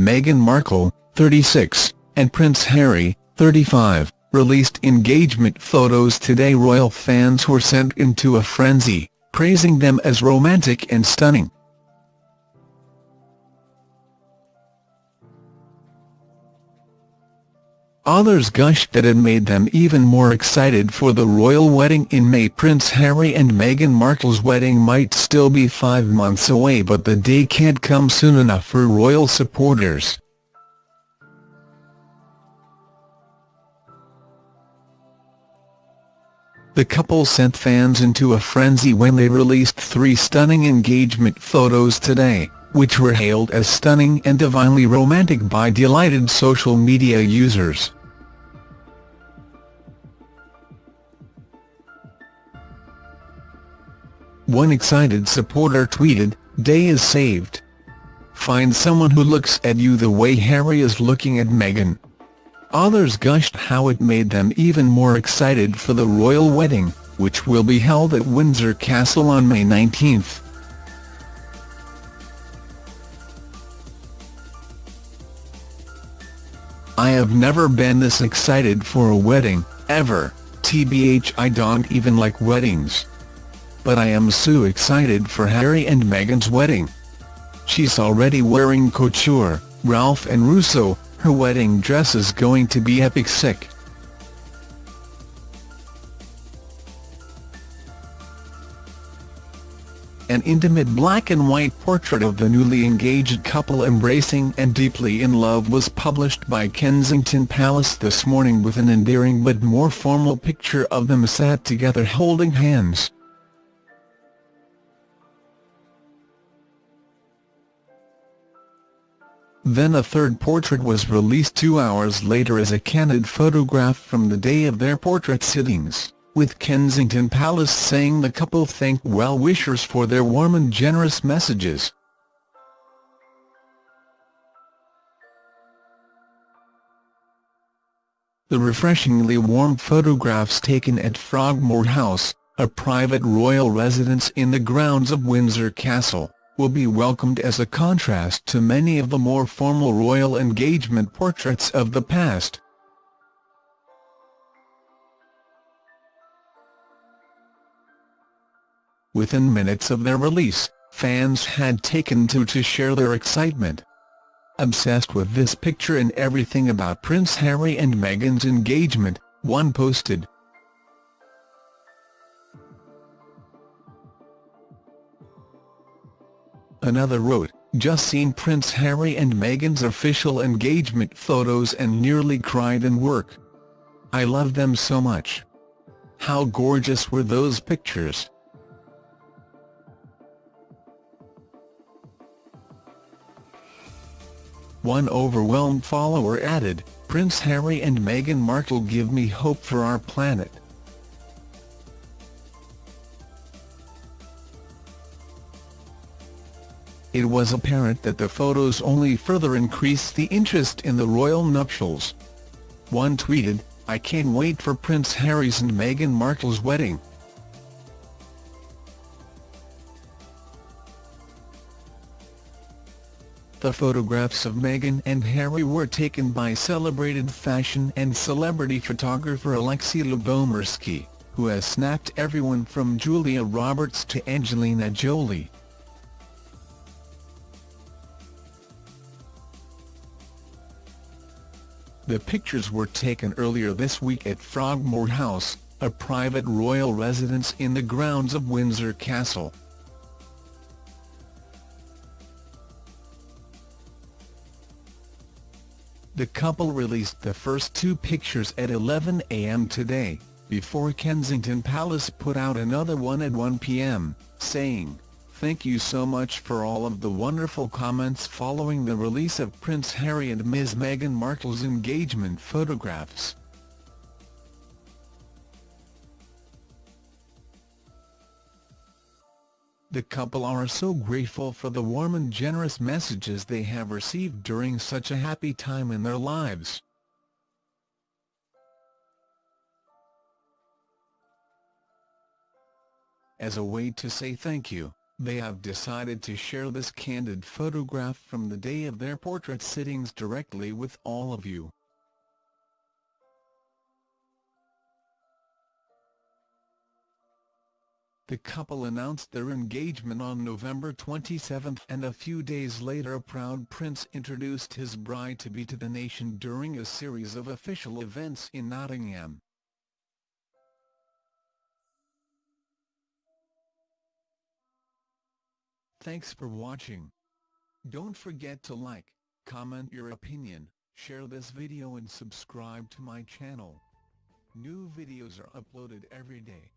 Meghan Markle, 36, and Prince Harry, 35, released engagement photos today royal fans were sent into a frenzy, praising them as romantic and stunning. Others gushed that it made them even more excited for the royal wedding in May. Prince Harry and Meghan Markle's wedding might still be five months away but the day can't come soon enough for royal supporters. The couple sent fans into a frenzy when they released three stunning engagement photos today, which were hailed as stunning and divinely romantic by delighted social media users. One excited supporter tweeted, Day is saved. Find someone who looks at you the way Harry is looking at Meghan. Others gushed how it made them even more excited for the royal wedding, which will be held at Windsor Castle on May 19. I have never been this excited for a wedding, ever, tbh I don't even like weddings. But I am so excited for Harry and Meghan's wedding. She's already wearing couture, Ralph and Russo, her wedding dress is going to be epic sick. An intimate black and white portrait of the newly engaged couple embracing and deeply in love was published by Kensington Palace this morning with an endearing but more formal picture of them sat together holding hands. Then a third portrait was released two hours later as a candid photograph from the day of their portrait sittings, with Kensington Palace saying the couple thanked well-wishers for their warm and generous messages. The refreshingly warm photographs taken at Frogmore House, a private royal residence in the grounds of Windsor Castle will be welcomed as a contrast to many of the more formal royal engagement portraits of the past. Within minutes of their release, fans had taken to to share their excitement. Obsessed with this picture and everything about Prince Harry and Meghan's engagement, one posted, Another wrote, just seen Prince Harry and Meghan's official engagement photos and nearly cried in work. I love them so much. How gorgeous were those pictures. One overwhelmed follower added, Prince Harry and Meghan Markle give me hope for our planet. It was apparent that the photos only further increased the interest in the royal nuptials. One tweeted, I can't wait for Prince Harry's and Meghan Markle's wedding. The photographs of Meghan and Harry were taken by celebrated fashion and celebrity photographer Alexei Lubomirsky, who has snapped everyone from Julia Roberts to Angelina Jolie. The pictures were taken earlier this week at Frogmore House, a private royal residence in the grounds of Windsor Castle. The couple released the first two pictures at 11 a.m. today, before Kensington Palace put out another one at 1 p.m., saying, Thank you so much for all of the wonderful comments following the release of Prince Harry and Ms Meghan Markle's engagement photographs. The couple are so grateful for the warm and generous messages they have received during such a happy time in their lives. As a way to say thank you, they have decided to share this candid photograph from the day of their portrait sittings directly with all of you. The couple announced their engagement on November 27 and a few days later a proud prince introduced his bride-to-be to the nation during a series of official events in Nottingham. Thanks for watching. Don't forget to like, comment your opinion, share this video and subscribe to my channel. New videos are uploaded every day.